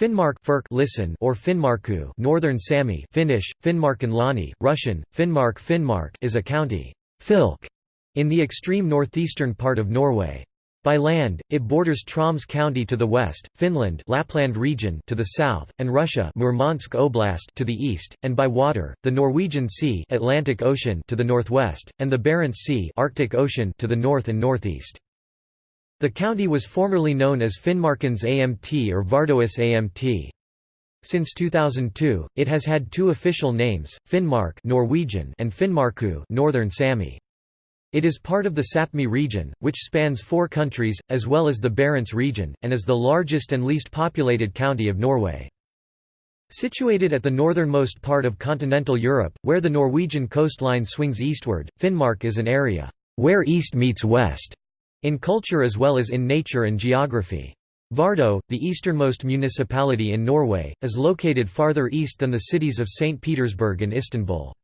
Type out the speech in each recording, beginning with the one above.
Finnmark listen or Finnmarku Northern Sami Finnish, Finnmarkenlaani, Russian, Finnmark Finnmark is a county Filk, in the extreme northeastern part of Norway. By land, it borders Troms County to the west, Finland Lapland region to the south, and Russia Murmansk Oblast to the east, and by water, the Norwegian Sea Atlantic Ocean to the northwest, and the Barents Sea Arctic Ocean to the north and northeast. The county was formerly known as Finnmarkens Amt or Vardøhus Amt. Since 2002, it has had two official names, Finnmark Norwegian and Finnmarku Northern Sami. It is part of the Sapmi region, which spans four countries, as well as the Barents region, and is the largest and least populated county of Norway. Situated at the northernmost part of continental Europe, where the Norwegian coastline swings eastward, Finnmark is an area where east meets west in culture as well as in nature and geography. Vardø, the easternmost municipality in Norway, is located farther east than the cities of St. Petersburg and Istanbul.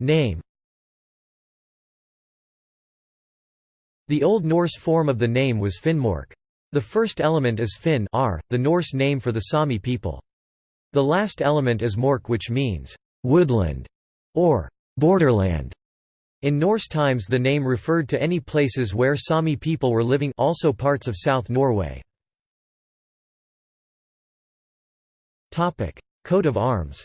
Name The Old Norse form of the name was Finnmark. The first element is Finn r, the Norse name for the Sami people. The last element is mork which means, woodland, or borderland. In Norse times the name referred to any places where Sami people were living also parts of South Norway. Coat of arms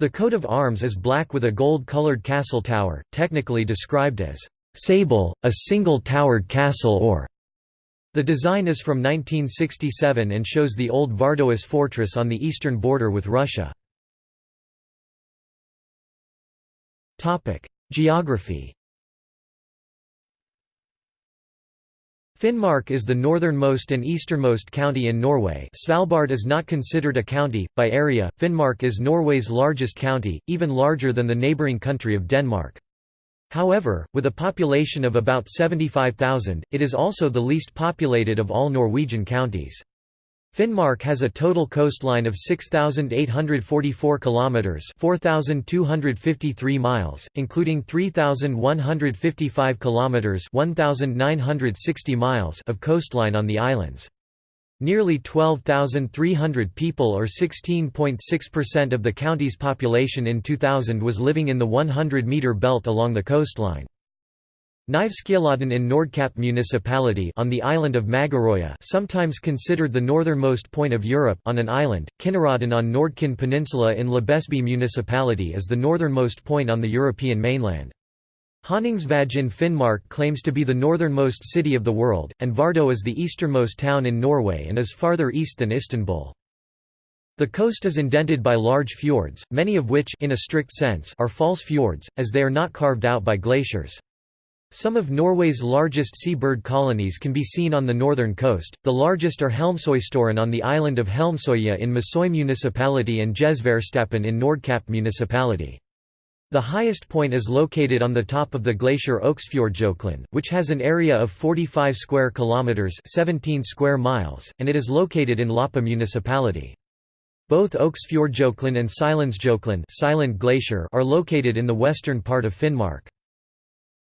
The coat of arms is black with a gold-colored castle tower, technically described as sable, a single-towered castle or the design is from 1967 and shows the old Vardøhus fortress on the eastern border with Russia. Geography Finnmark is the northernmost and easternmost county in Norway Svalbard is not considered a county. By area, Finnmark is Norway's largest county, even larger than the neighbouring country of Denmark. However, with a population of about 75,000, it is also the least populated of all Norwegian counties. Finnmark has a total coastline of 6844 kilometers, 4253 miles, including 3155 kilometers, 1960 miles of coastline on the islands. Nearly 12,300 people or 16.6% of the county's population in 2000 was living in the 100-meter belt along the coastline. Knivskjellodden in Nordkapp municipality on the island of Magerøya sometimes considered the northernmost point of Europe on an island, Kinnarodden on Nordkinn Peninsula in Lebesby municipality is the northernmost point on the European mainland. Honningsvåg in Finnmark claims to be the northernmost city of the world, and Vardø is the easternmost town in Norway and is farther east than Istanbul. The coast is indented by large fjords, many of which in a strict sense are false fjords, as they are not carved out by glaciers. Some of Norway's largest seabird colonies can be seen on the northern coast, the largest are Helmsøystoren on the island of Helmsøya in Masøy municipality and Gjesværstappen in Nordkapp municipality. The highest point is located on the top of the glacier Øksfjordjøkelen, which has an area of 45 square kilometers, 17 square miles, and it is located in Loppa municipality. Both Øksfjordjøkelen and Silensjoklen Silent Glacier are located in the western part of Finnmark.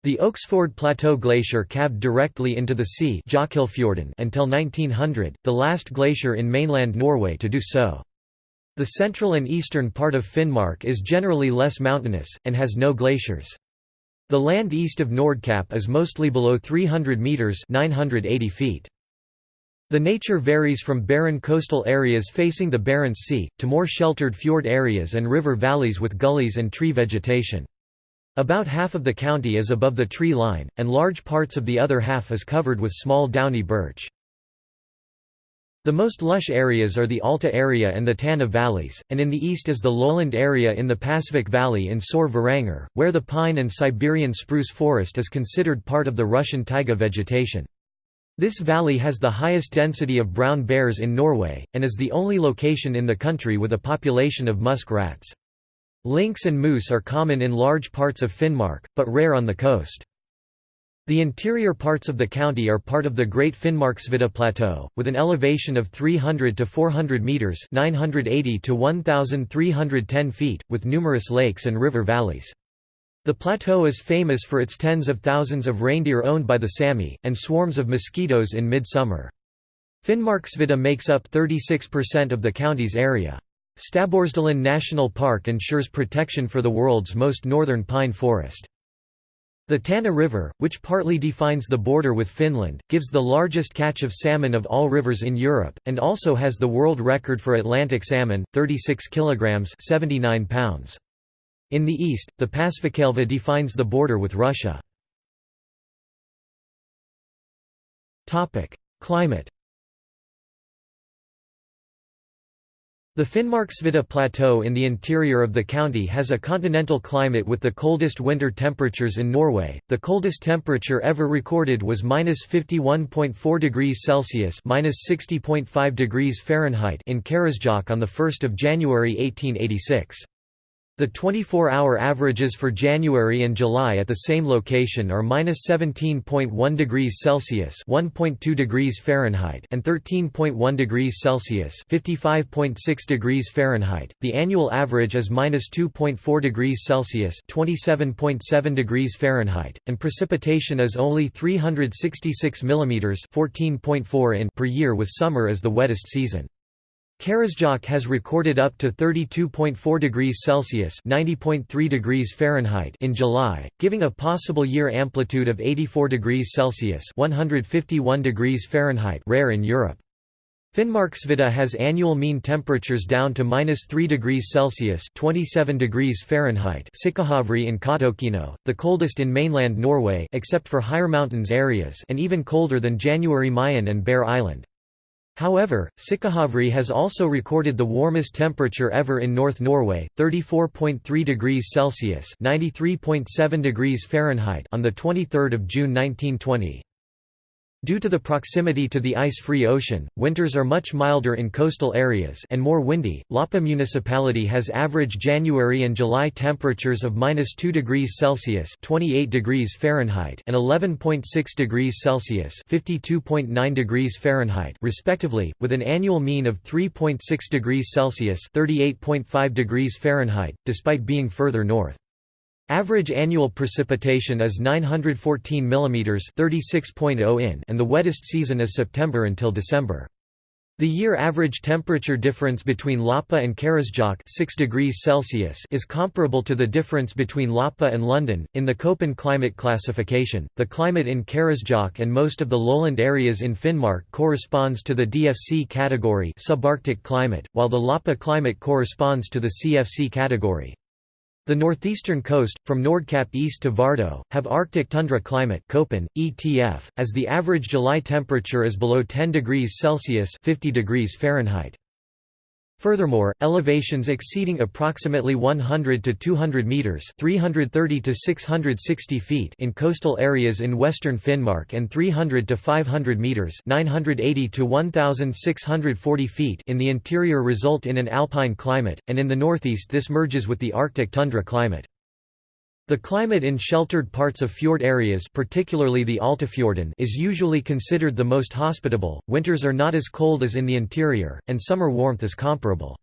The Øksfjord Plateau Glacier calved directly into the sea until 1900, the last glacier in mainland Norway to do so. The central and eastern part of Finnmark is generally less mountainous, and has no glaciers. The land east of Nordkapp is mostly below 300 metres 980 feet. The nature varies from barren coastal areas facing the Barents Sea, to more sheltered fjord areas and river valleys with gullies and tree vegetation. About half of the county is above the tree line, and large parts of the other half is covered with small downy birch. The most lush areas are the Alta area and the Tana valleys, and in the east is the lowland area in the Pasvik Valley in Sør-Varanger, where the pine and Siberian spruce forest is considered part of the Russian taiga vegetation. This valley has the highest density of brown bears in Norway, and is the only location in the country with a population of musk rats. Lynx and moose are common in large parts of Finnmark, but rare on the coast. The interior parts of the county are part of the Great Finnmarksvidda Plateau, with an elevation of 300 to 400 metres 980 to 1,310 feet, with numerous lakes and river valleys. The plateau is famous for its tens of thousands of reindeer owned by the Sami, and swarms of mosquitoes in mid-summer. Finnmarksvidda makes up 36% of the county's area. Stabbursdalen National Park ensures protection for the world's most northern pine forest. The Tana River, which partly defines the border with Finland, gives the largest catch of salmon of all rivers in Europe, and also has the world record for Atlantic salmon, 36 kg 79 pounds. In the east, the Pasvikelva defines the border with Russia. Climate The Finnmarksvidda Plateau in the interior of the county has a continental climate with the coldest winter temperatures in Norway. The coldest temperature ever recorded was -51.4 degrees Celsius (-60.5 degrees Fahrenheit) in Karasjok on the 1st of January 1886. The 24-hour averages for January and July at the same location are -17.1 degrees Celsius (1.2 degrees Fahrenheit) and 13.1 degrees Celsius (55.6 degrees Fahrenheit). The annual average is -2.4 degrees Celsius (27.7 degrees Fahrenheit), and precipitation is only 366 mm (14.4 in) per year, with summer as the wettest season. Karasjok has recorded up to 32.4 degrees Celsius (90.3 degrees Fahrenheit) in July, giving a possible year amplitude of 84 degrees Celsius (151 degrees Fahrenheit) rare in Europe. Finnmarksvidda has annual mean temperatures down to -3 degrees Celsius (27 degrees Fahrenheit) Sikkahavri in Kautokeino, the coldest in mainland Norway except for higher mountains areas and even colder than Jan Mayen and Bear Island. However, Sikkahavri has also recorded the warmest temperature ever in North Norway, 34.3 degrees Celsius (93.7 degrees Fahrenheit) on the 23rd of June 1920. Due to the proximity to the ice-free ocean, winters are much milder in coastal areas and more windy. Loppa municipality has average January and July temperatures of -2 degrees Celsius (28 degrees Fahrenheit) and 11.6 degrees Celsius (52.9 degrees Fahrenheit) respectively, with an annual mean of 3.6 degrees Celsius (38.5 degrees Fahrenheit), despite being further north. Average annual precipitation is 914 mm 36.0 in and the wettest season is September until December. The year average temperature difference between Loppa and Karasjok 6 degrees Celsius is comparable to the difference between Loppa and London. In the Köppen climate classification, the climate in Karasjok and most of the lowland areas in Finnmark corresponds to the DFC category subarctic climate, while the Loppa climate corresponds to the CFC category. The northeastern coast, from Nordkapp east to Vardø, have Arctic tundra climate Köppen, ETF, as the average July temperature is below 10 degrees Celsius 50 degrees Fahrenheit. Furthermore, elevations exceeding approximately 100 to 200 meters (330 to 660 feet) in coastal areas in western Finnmark and 300 to 500 meters (980 to 1640 feet) in the interior result in an alpine climate, and in the northeast this merges with the Arctic tundra climate. The climate in sheltered parts of fjord areas particularly the Altafjorden is usually considered the most hospitable, winters are not as cold as in the interior, and summer warmth is comparable.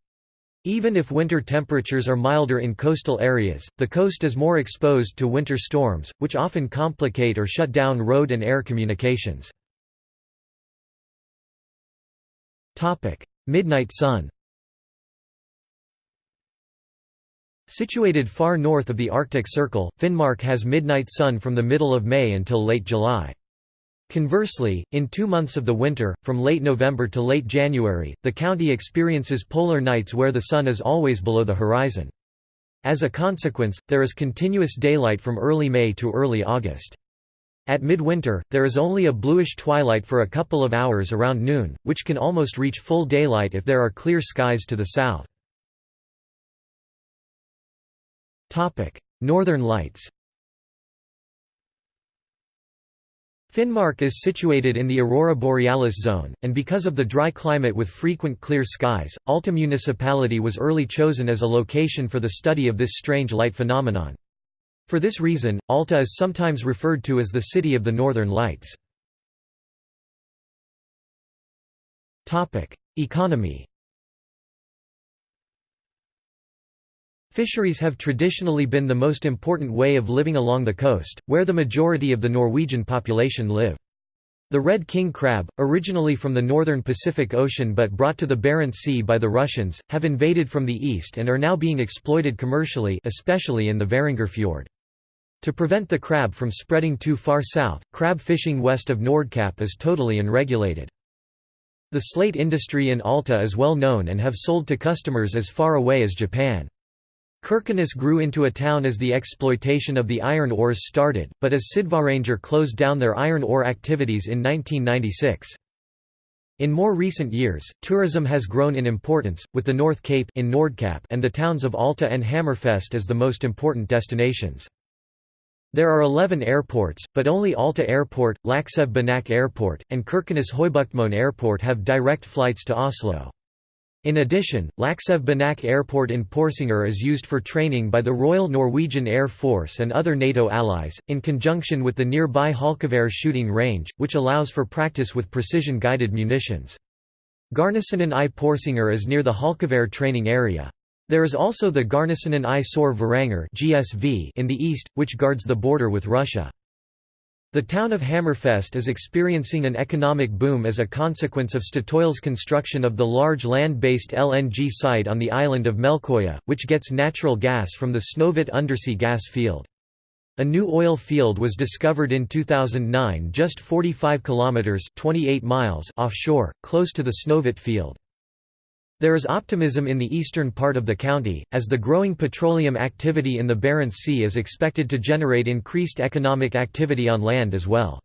Even if winter temperatures are milder in coastal areas, the coast is more exposed to winter storms, which often complicate or shut down road and air communications. Midnight sun Situated far north of the Arctic Circle, Finnmark has midnight sun from the middle of May until late July. Conversely, in two months of the winter, from late November to late January, the county experiences polar nights where the sun is always below the horizon. As a consequence, there is continuous daylight from early May to early August. At midwinter, there is only a bluish twilight for a couple of hours around noon, which can almost reach full daylight if there are clear skies to the south. Northern Lights Finnmark is situated in the Aurora Borealis zone, and because of the dry climate with frequent clear skies, Alta municipality was early chosen as a location for the study of this strange light phenomenon. For this reason, Alta is sometimes referred to as the City of the Northern Lights. Economy Fisheries have traditionally been the most important way of living along the coast, where the majority of the Norwegian population live. The red king crab, originally from the northern Pacific Ocean but brought to the Barents Sea by the Russians, have invaded from the east and are now being exploited commercially especially in the Varanger Fjord. To prevent the crab from spreading too far south, crab fishing west of Nordkapp is totally unregulated. The slate industry in Alta is well known and have sold to customers as far away as Japan. Kirkenes grew into a town as the exploitation of the iron ores started, but as Sydvaranger closed down their iron ore activities in 1996. In more recent years, tourism has grown in importance, with the North Cape in Nordkapp and the towns of Alta and Hammerfest as the most important destinations. There are 11 airports, but only Alta Airport, Lakselv Banak Airport, and Kirkenes Høybuktmoen Airport have direct flights to Oslo. In addition, Lakselv Banak Airport in Porsanger is used for training by the Royal Norwegian Air Force and other NATO allies, in conjunction with the nearby Halkavarre shooting range, which allows for practice with precision-guided munitions. Garnisonen i Porsanger is near the Halkavarre training area. There is also the Garnisonen i Sør Varanger in the east, which guards the border with Russia. The town of Hammerfest is experiencing an economic boom as a consequence of Statoil's construction of the large land-based LNG site on the island of Melkøya, which gets natural gas from the Snøhvit undersea gas field. A new oil field was discovered in 2009 just 45 kilometers 28 miles offshore, close to the Snøhvit field. There is optimism in the eastern part of the county, as the growing petroleum activity in the Barents Sea is expected to generate increased economic activity on land as well.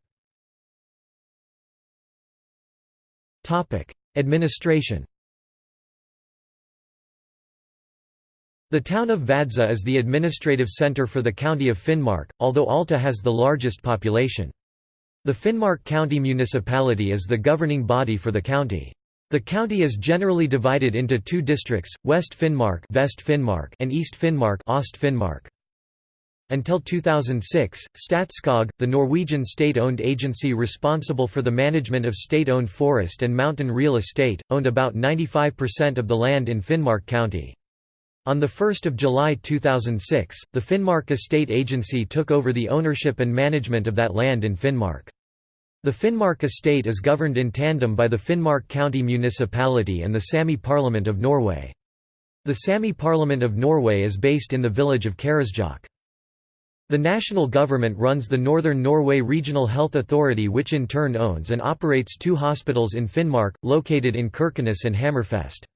Administration The town of Vadsø is the administrative centre for the county of Finnmark, although Alta has the largest population. The Finnmark County Municipality is the governing body for the county. The county is generally divided into two districts, West Finnmark, Vest Finnmark and East Finnmark, Ost Finnmark. Until 2006, Statskog, the Norwegian state-owned agency responsible for the management of state-owned forest and mountain real estate, owned about 95% of the land in Finnmark County. On 1 July 2006, the Finnmark Estate Agency took over the ownership and management of that land in Finnmark. The Finnmark estate is governed in tandem by the Finnmark County Municipality and the Sami Parliament of Norway. The Sami Parliament of Norway is based in the village of Karasjok. The national government runs the Northern Norway Regional Health Authority which in turn owns and operates two hospitals in Finnmark, located in Kirkenes and Hammerfest.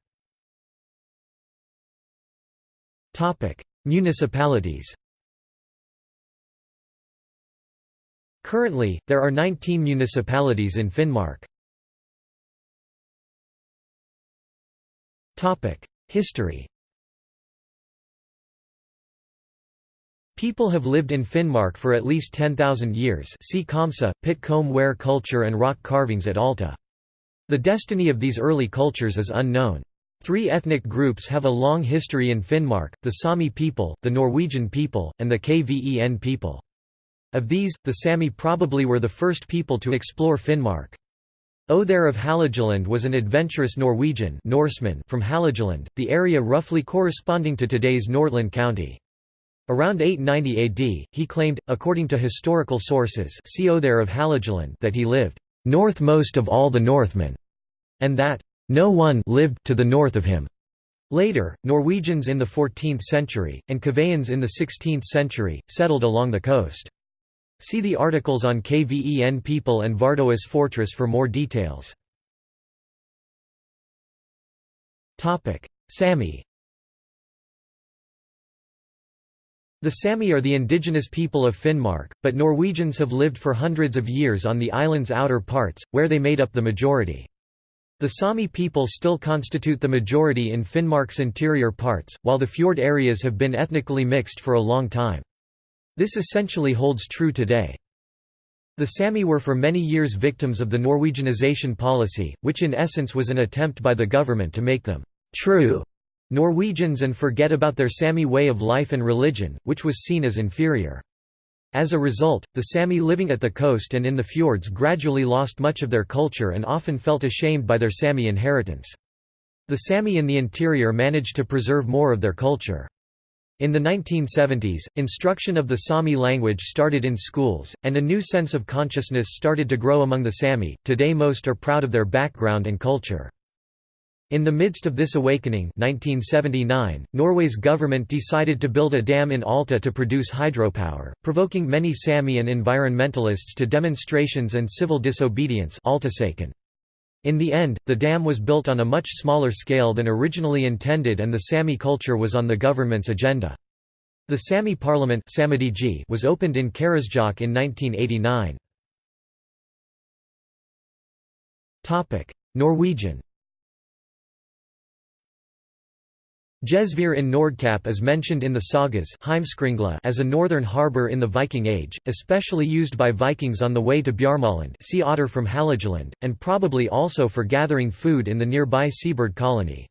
Municipalities Currently, there are 19 municipalities in Finnmark. History People have lived in Finnmark for at least 10,000 years see Komsa, pit ware culture and rock carvings at Alta. The destiny of these early cultures is unknown. Three ethnic groups have a long history in Finnmark, the Sami people, the Norwegian people, and the Kven people. Of these, the Sami probably were the first people to explore Finnmark. Ohthere of Hålogaland was an adventurous Norwegian Norseman from Hålogaland, the area roughly corresponding to today's Nordland County. Around 890 AD, he claimed, according to historical sources see Ohthere of Hålogaland that he lived northmost of all the Northmen, and that no one lived to the north of him. Later, Norwegians in the 14th century, and Kveans in the 16th century, settled along the coast. See the articles on Kven people and Vardøhus fortress for more details. Sami The Sami are the indigenous people of Finnmark, but Norwegians have lived for hundreds of years on the island's outer parts, where they made up the majority. The Sami people still constitute the majority in Finnmark's interior parts, while the fjord areas have been ethnically mixed for a long time. This essentially holds true today. The Sami were for many years victims of the Norwegianization policy, which in essence was an attempt by the government to make them true Norwegians and forget about their Sami way of life and religion, which was seen as inferior. As a result, the Sami living at the coast and in the fjords gradually lost much of their culture and often felt ashamed by their Sami inheritance. The Sami in the interior managed to preserve more of their culture. In the 1970s, instruction of the Sami language started in schools, and a new sense of consciousness started to grow among the Sami. Today, most are proud of their background and culture. In the midst of this awakening 1979, Norway's government decided to build a dam in Alta to produce hydropower, provoking many Sami and environmentalists to demonstrations and civil disobedience in the end, the dam was built on a much smaller scale than originally intended and the Sami culture was on the government's agenda. The Sami parliament was opened in Karasjok in 1989. Norwegian Gjesvær in Nordkapp is mentioned in the sagas as a northern harbour in the Viking Age, especially used by Vikings on the way to Bjarmaland sea otter from Hålogaland, and probably also for gathering food in the nearby seabird colony.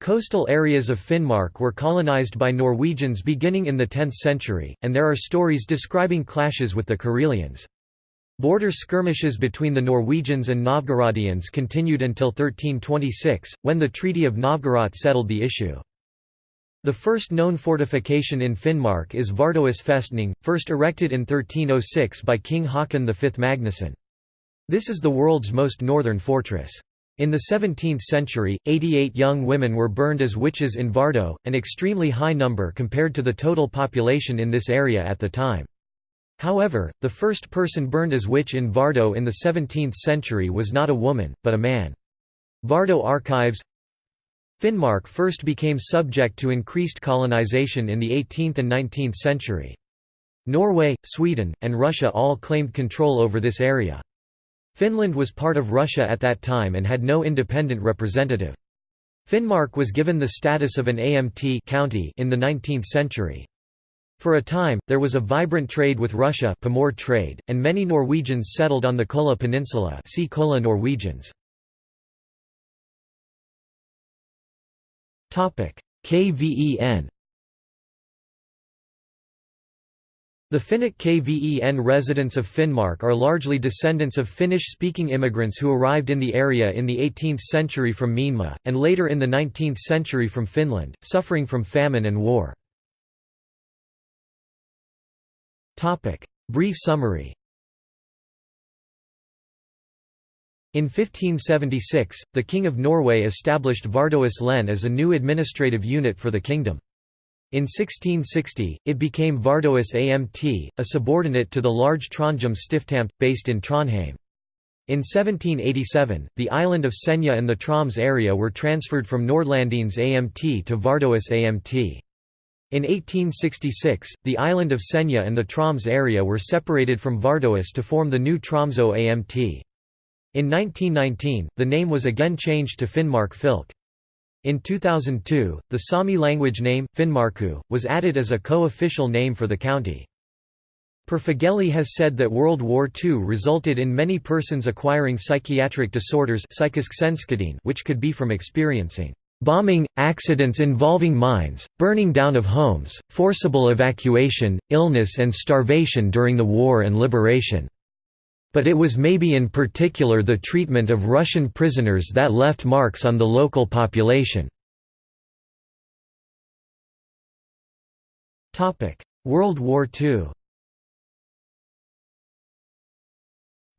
Coastal areas of Finnmark were colonized by Norwegians beginning in the 10th century, and there are stories describing clashes with the Karelians. Border skirmishes between the Norwegians and Novgorodians continued until 1326, when the Treaty of Novgorod settled the issue. The first known fortification in Finnmark is Vardøhus festning, first erected in 1306 by King Haakon V Magnusson. This is the world's most northern fortress. In the 17th century, 88 young women were burned as witches in Vardø, an extremely high number compared to the total population in this area at the time. However, the first person burned as witch in Vardø in the 17th century was not a woman, but a man. Vardø archives Finnmark first became subject to increased colonization in the 18th and 19th century. Norway, Sweden, and Russia all claimed control over this area. Finland was part of Russia at that time and had no independent representative. Finnmark was given the status of an AMT county in the 19th century. For a time, there was a vibrant trade with Russia trade, and many Norwegians settled on the Kola Peninsula see Kola Norwegians. KVEN The Finnic KVEN residents of Finnmark are largely descendants of Finnish-speaking immigrants who arrived in the area in the 18th century from Myanmar, and later in the 19th century from Finland, suffering from famine and war. Brief summary In 1576, the King of Norway established Vardøhus len as a new administrative unit for the kingdom. In 1660, it became Vardøhus Amt, a subordinate to the large Trondheim Stiftamt, based in Trondheim. In 1787, the island of Senja and the Troms area were transferred from Nordlandens Amt to Vardøhus Amt. In 1866, the island of Senja and the Troms area were separated from Vardøhus to form the new Tromsø Amt. In 1919, the name was again changed to Finnmark Fylke. In 2002, the Sami language name, Finnmarku, was added as a co-official name for the county. Per has said that World War II resulted in many persons acquiring psychiatric disorders which could be from experiencing bombing, accidents involving mines, burning down of homes, forcible evacuation, illness and starvation during the war and liberation. But it was maybe in particular the treatment of Russian prisoners that left marks on the local population. World War II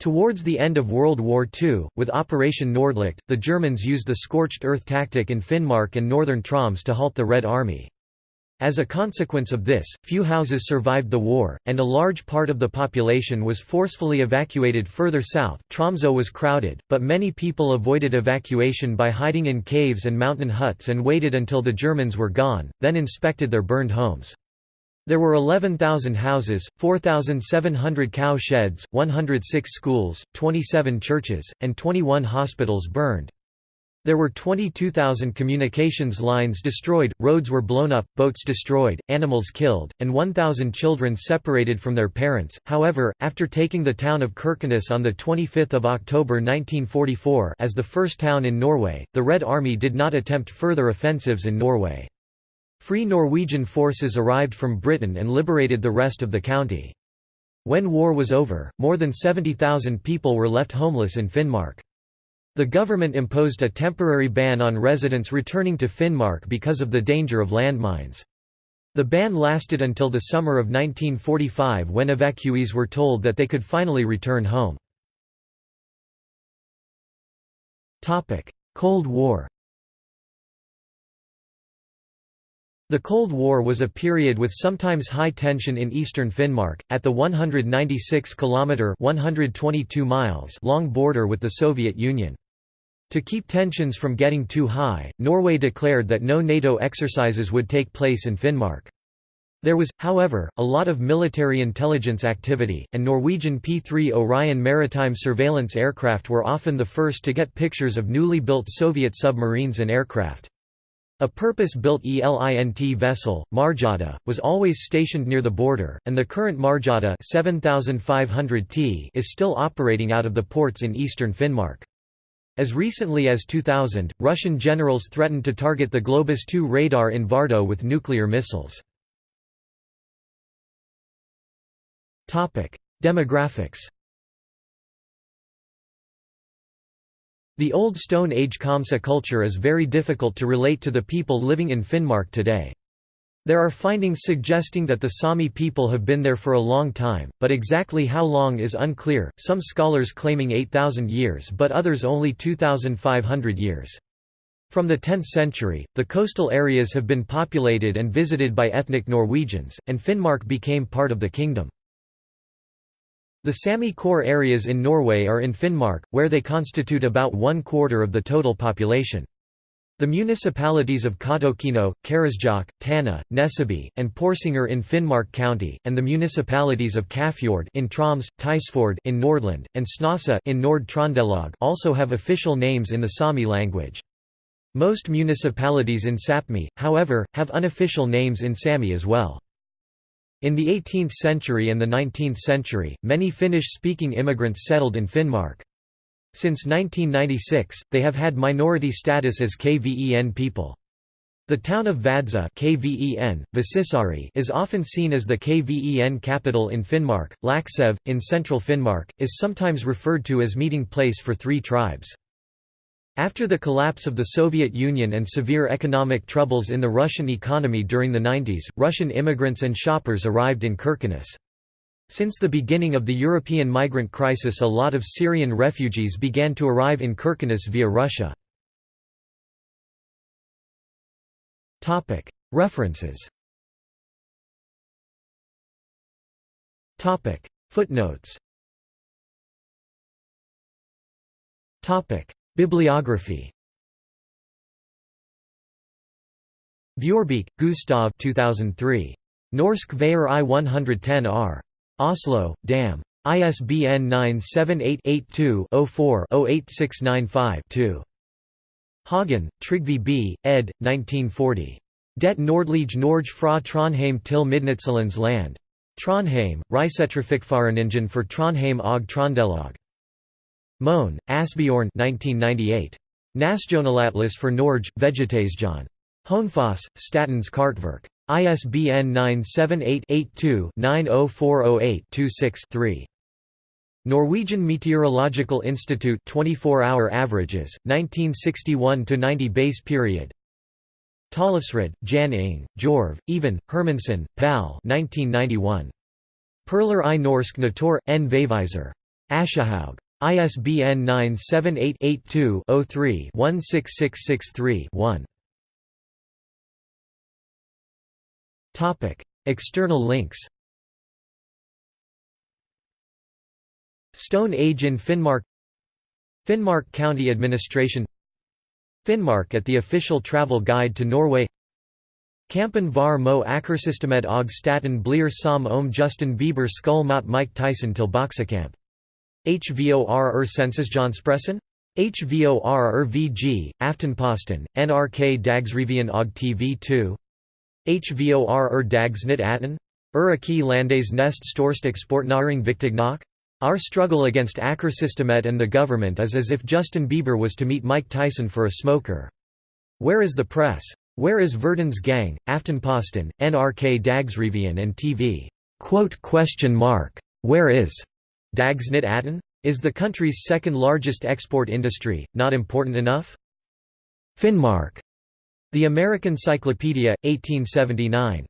Towards the end of World War II, with Operation Nordlicht, the Germans used the scorched earth tactic in Finnmark and northern Troms to halt the Red Army. As a consequence of this, few houses survived the war, and a large part of the population was forcefully evacuated further south. Tromsø was crowded, but many people avoided evacuation by hiding in caves and mountain huts and waited until the Germans were gone, then inspected their burned homes. There were 11,000 houses, 4,700 cow sheds, 106 schools, 27 churches, and 21 hospitals burned. There were 22,000 communications lines destroyed, roads were blown up, boats destroyed, animals killed, and 1,000 children separated from their parents. However, after taking the town of Kirkenes on 25 October 1944 as the first town in Norway, the Red Army did not attempt further offensives in Norway. Free Norwegian forces arrived from Britain and liberated the rest of the county. When war was over, more than 70,000 people were left homeless in Finnmark. The government imposed a temporary ban on residents returning to Finnmark because of the danger of landmines. The ban lasted until the summer of 1945 when evacuees were told that they could finally return home. Cold War The Cold War was a period with sometimes high tension in eastern Finnmark, at the 196-kilometre long border with the Soviet Union. To keep tensions from getting too high, Norway declared that no NATO exercises would take place in Finnmark. There was, however, a lot of military intelligence activity, and Norwegian P-3 Orion maritime surveillance aircraft were often the first to get pictures of newly built Soviet submarines and aircraft. A purpose-built ELINT vessel, Marjata, was always stationed near the border, and the current Marjata 7500 T is still operating out of the ports in eastern Finnmark. As recently as 2000, Russian generals threatened to target the Globus 2 radar in Vardo with nuclear missiles. Demographics The Old Stone Age Komsa culture is very difficult to relate to the people living in Finnmark today. There are findings suggesting that the Sami people have been there for a long time, but exactly how long is unclear, some scholars claiming 8,000 years but others only 2,500 years. From the 10th century, the coastal areas have been populated and visited by ethnic Norwegians, and Finnmark became part of the kingdom. The Sami core areas in Norway are in Finnmark, where they constitute about one quarter of the total population. The municipalities of Kautokeino, Karasjok, Tana, Nesseby, and Porsanger in Finnmark County, and the municipalities of Kafjord in Troms, Tysfjord in Nordland, and Snåsa in Nord-Trøndelag also have official names in the Sami language. Most municipalities in Sapmi, however, have unofficial names in Sami as well. In the 18th century and the 19th century, many Finnish-speaking immigrants settled in Finnmark. Since 1996, they have had minority status as KVEN people. The town of Vadsø KVEN, is often seen as the KVEN capital in Finnmark. Lakselv, in central Finnmark, is sometimes referred to as meeting place for three tribes. After the collapse of the Soviet Union and severe economic troubles in the Russian economy during the 90s, Russian immigrants and shoppers arrived in Kirkenes. Since the beginning of the European migrant crisis a lot of Syrian refugees began to arrive in Kirkenes via Russia. References Footnotes Bibliography Bjørbeek, Gustav 2003. Norsk Veier I 110 R. Oslo, Dam. ISBN 978-82-04-08695-2. Hagen, Trygve B., ed. 1940. Det Nordlige Norge fra Trondheim til Midnattssolens land. Trondheim, Reisetrafikkforeningen for Trondheim og Trondelag. Mohn, Asbjørn 1998. Nasjonalatlas for Norge, Vegetasjon. Hønefoss, Statens Kartverk. ISBN 978-82-90408-26-3. Norwegian Meteorological Institute 24-hour averages, 1961–90 base period Tollefsrud, Jan Ing, Jorv, Even, Hermansen, Pal 1991. Perler i Norsk Natur, N. Veiviser. Aschehoug. ISBN 978-82-03-16663-1. External links Stone Age in Finnmark Finnmark County Administration Finnmark at the official travel guide to Norway Kampen var mo akkersystemet og staten blir som om Justin Bieber skull mot Mike Tyson til boksekamp HVOR er Sensasjonspressen? HVOR er VG, Aftenposten, NRK Dagsrevyen og TV2 HVOR er Dagsnytt 18? Er ikke landes nest største eksportnæring vigtig nok? Our struggle against Akkersystemet and the government is as if Justin Bieber was to meet Mike Tyson for a smoker. Where is the press? Where is Verdens Gang, Aftenposten, NRK Dagsrevyen and TV? Quote Question mark. Where is Dagsnytt 18? Is the country's second largest export industry, not important enough? Finnmark. The American Cyclopedia, 1879.